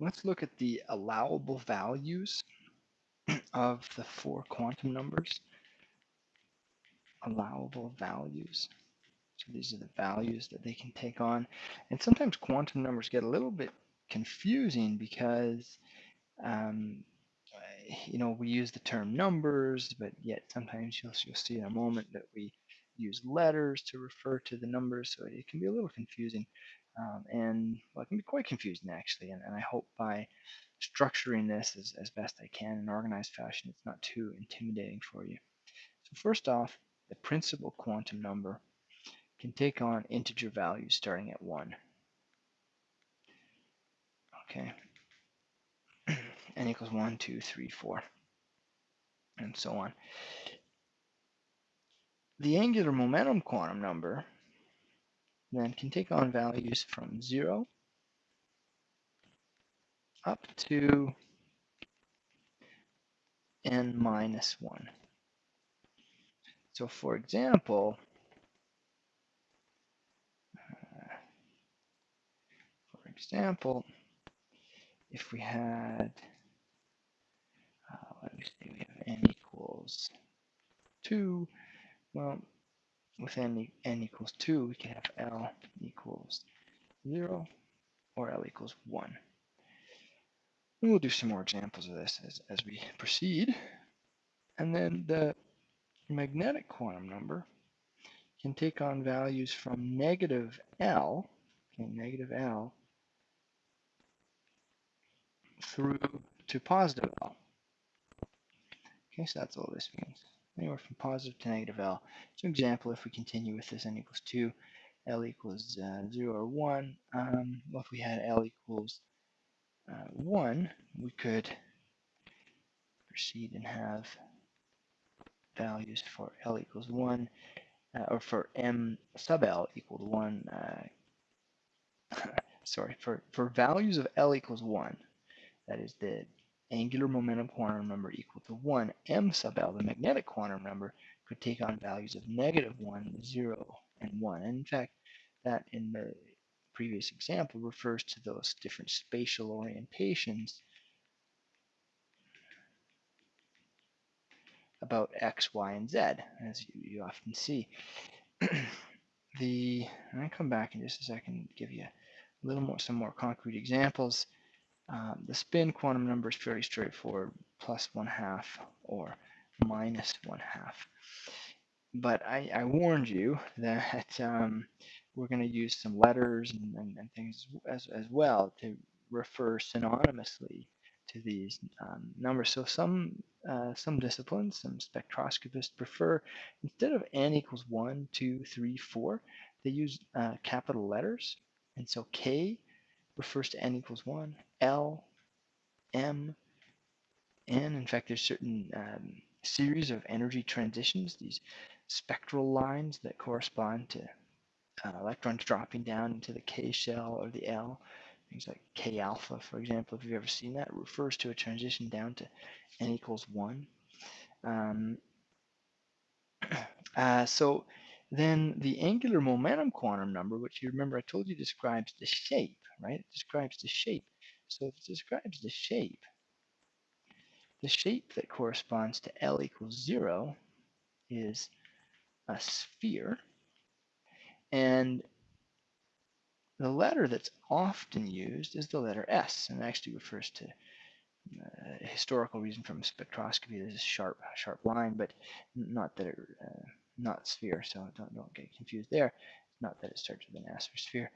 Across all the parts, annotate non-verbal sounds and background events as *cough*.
let's look at the allowable values of the four quantum numbers. Allowable values. So these are the values that they can take on. And sometimes quantum numbers get a little bit confusing because um, you know we use the term numbers, but yet sometimes you'll, you'll see in a moment that we use letters to refer to the numbers, so it can be a little confusing. Um, and well, it can be quite confusing actually, and, and I hope by structuring this as, as best I can in organized fashion, it's not too intimidating for you. So first off, the principal quantum number can take on integer values starting at 1. Okay, *clears throat* n equals 1, 2, 3, 4, and so on. The angular momentum quantum number then can take on values from 0 up to n minus 1. So for example, uh, for example, if we had, uh, let me see, we have n equals 2, well, with n, n equals 2, we can have L equals 0 or L equals 1. And we'll do some more examples of this as, as we proceed. And then the magnetic quantum number can take on values from negative L, okay, negative L, through to positive L. Okay, so that's all this means. Anywhere from positive to negative L. So example, if we continue with this n equals 2, L equals uh, 0 or 1, um, well, if we had L equals uh, 1, we could proceed and have values for L equals 1, uh, or for M sub L equal to 1, uh, *laughs* sorry, for, for values of L equals 1, that is the angular momentum quantum number equal to 1, M sub L, the magnetic quantum number, could take on values of negative 1, 0, and 1. And in fact, that in the previous example refers to those different spatial orientations about x, y, and z, as you, you often see. *clears throat* the, and I come back in just a second and give you a little more, some more concrete examples. Um, the spin quantum number is fairly straightforward, plus one half or minus one half. But I, I warned you *laughs* that um, we're going to use some letters and, and, and, things as, as well to refer synonymously to these um, numbers. So some uh, some disciplines, some spectroscopists prefer instead of n equals 1, 2, 3, 4, they use uh, capital letters. And so K refers to n equals 1, L, M, N. In fact, there's certain um, series of energy transitions, these spectral lines that correspond to uh, electrons dropping down into the K shell or the L. Things like K alpha, for example, if you've ever seen that, refers to a transition down to n equals 1. Um, *clears throat* uh, so then the angular momentum quantum number, which you remember I told you describes the shape, right? It describes the shape. So if it describes the shape, the shape that corresponds to L equals 0 is a sphere. And the letter that's often used is the letter S, and actually refers to uh, a historical reason from spectroscopy. There's a sharp, sharp line, but not that it, uh, not sphere, so don't, don't get confused there. It's Not that it starts with an S or sphere.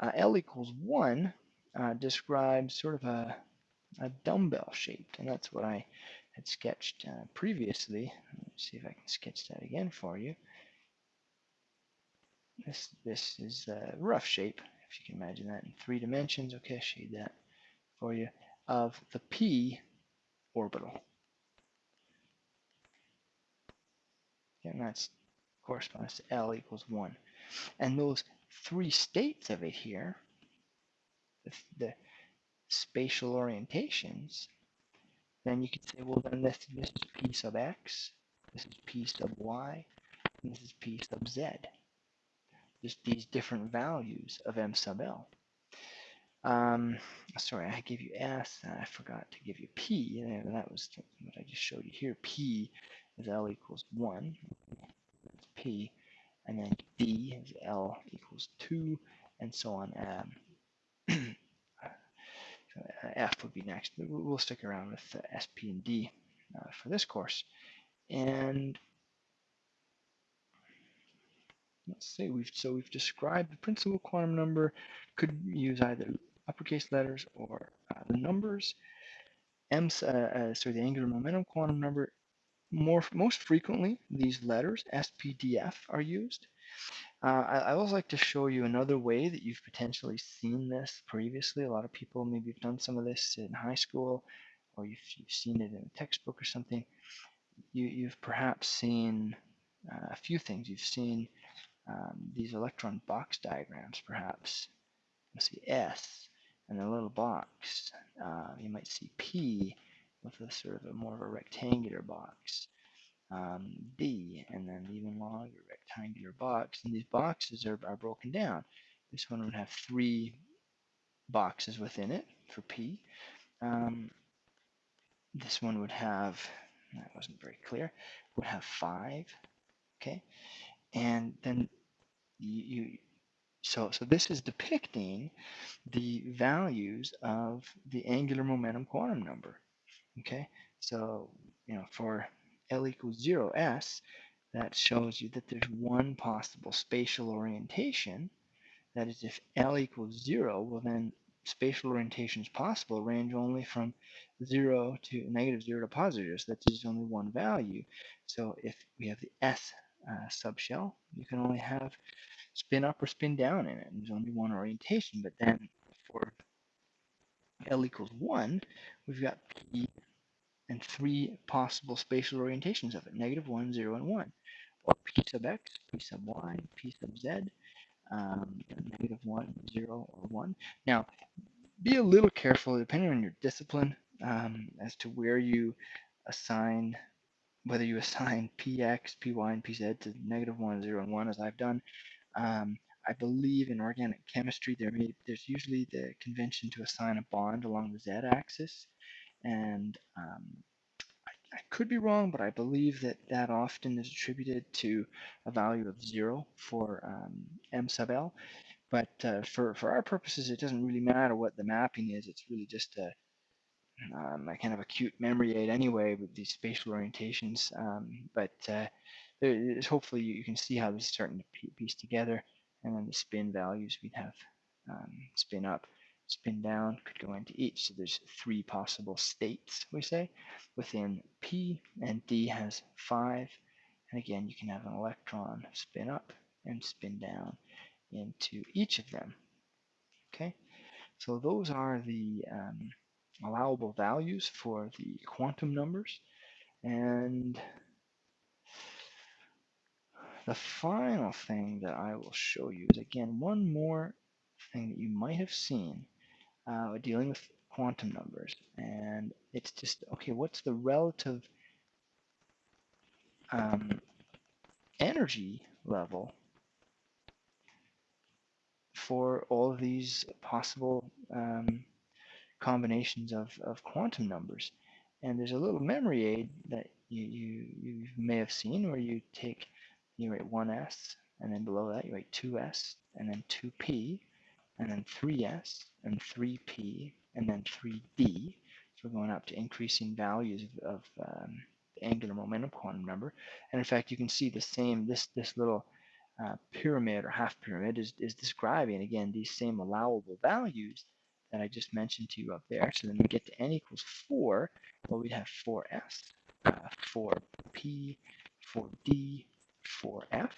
Uh, L equals 1 uh, describes sort of a, a dumbbell shape, and that's what I had sketched uh, previously. Let's see if I can sketch that again for you. This, this is a rough shape, if you can imagine that in three dimensions. Okay, shade that for you, of the p orbital. And that corresponds to L equals 1. And those three states of it here, the, the spatial orientations, then you could say, well, then this, this is P sub x, this is P sub y, and this is P sub z just these different values of m sub l. Um, sorry, I gave you S, and I forgot to give you P. And that was what I just showed you here. P is L equals 1. That's P. And then D is L equals 2, and so on. Um, *clears throat* F would be next. We'll stick around with uh, S, P, and D uh, for this course. And let's see, we've so we've described the principal quantum number. Could use either uppercase letters or uh, the numbers. M, uh, uh, sorry, the angular momentum quantum number. More, most frequently, these letters, SPDF, are used. Uh, I, I also like to show you another way that you've potentially seen this previously. A lot of people maybe you've done some of this in high school, or you've, you've seen it in a textbook or something. You, you've perhaps seen uh, a few things. You've seen um, these electron box diagrams, perhaps. You'll see S and a little box. Uh, you might see P with a sort of a more of a rectangular box. Um, and then even longer rectangular box. And these boxes are, are broken down. This one would have three boxes within it for P. Um, this one would have, that wasn't very clear, would have five, okay? And then you, you so, so this is depicting the values of the angular momentum quantum number, okay? So, you know, for L equals zero S, that shows you that there's one possible spatial orientation. That is, if L equals zero, well then spatial orientations possible range only from zero to negative zero to positive. So that's just only one value. So if we have the S uh, subshell, you can only have spin up or spin down in it. And there's only one orientation. But then for L equals one, we've got P and three possible spatial orientations of it, negative one, zero, and one or p sub x, p sub y, p sub z, um, negative 1, 0, or 1. Now, be a little careful, depending on your discipline, um, as to where you assign, whether you *laughs* assign px, py, and pz to negative 1, 0, and 1, as I've done. Um, I believe in organic chemistry, there may, there's usually the convention to assign a bond along the z-axis, and um, I could be wrong, but I believe that that often is attributed to a value of zero for um, m sub l. But uh, for, for our purposes, it doesn't really matter what the mapping is. It's really just a, um, kind of acute memory aid anyway with these spatial orientations. Um, but uh, hopefully you can see how this is starting to piece together. And then the spin values we'd have um, spin up spin down could go into each. So there's three possible states, we say, within P, and D has five. And again, you can have an electron spin up and spin down into each of them. Okay, so those are the um, allowable values for the quantum numbers. And the final thing that I will show you is again one more thing that you might have seen uh, dealing with quantum numbers. And it's just, okay, what's the relative um, energy level for all of these possible um, combinations of, of quantum numbers? And there's a little memory aid that you, you, you may have seen where you take, you write 1s, and then below that you write 2s, and then 2p, and then 3s, and 3p, and then 3d. So we're going up to increasing values of, of um, the angular momentum quantum number. And in fact, you can see the same, this, this little uh, pyramid or half pyramid is, is describing, again, these same allowable values that I just mentioned to you up there. So then we get to n equals 4, well, we'd have 4s, uh, 4p, 4d, 4f.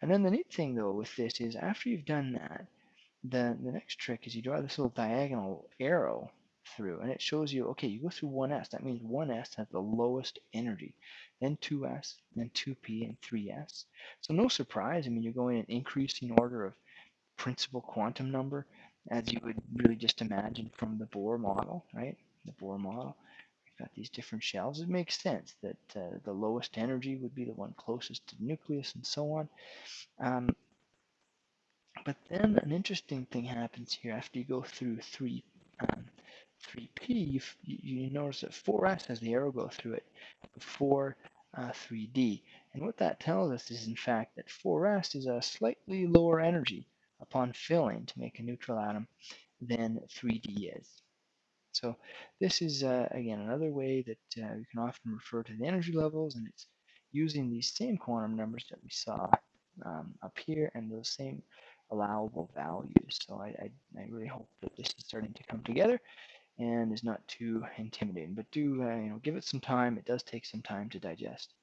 And then the neat thing, though, with this is after you've done that, the, the next trick is you draw this little diagonal arrow through and it shows you, okay, you go through 1s. That means 1s has the lowest energy, then 2s, then 2p, and 3s. So no surprise, I mean, you're going in increasing order of principal quantum number as you would really just imagine from the Bohr model, right? The Bohr model. We've got these different shells. It makes sense that uh, the lowest energy would be the one closest to the nucleus and so on. Um, But then an interesting thing happens here after you go through 3, um, 3p, you, you, notice that 4s has the arrow go through it before uh, 3d. And what that tells us is in fact that 4s is a slightly lower energy upon filling to make a neutral atom than 3d is. So this is, uh, again, another way that uh, we can often refer to the energy levels, and it's using these same quantum numbers that we saw um, up here and those same allowable values. So I, I, I, really hope that this is starting to come together and is not too intimidating. But do uh, you know give it some time. It does take some time to digest.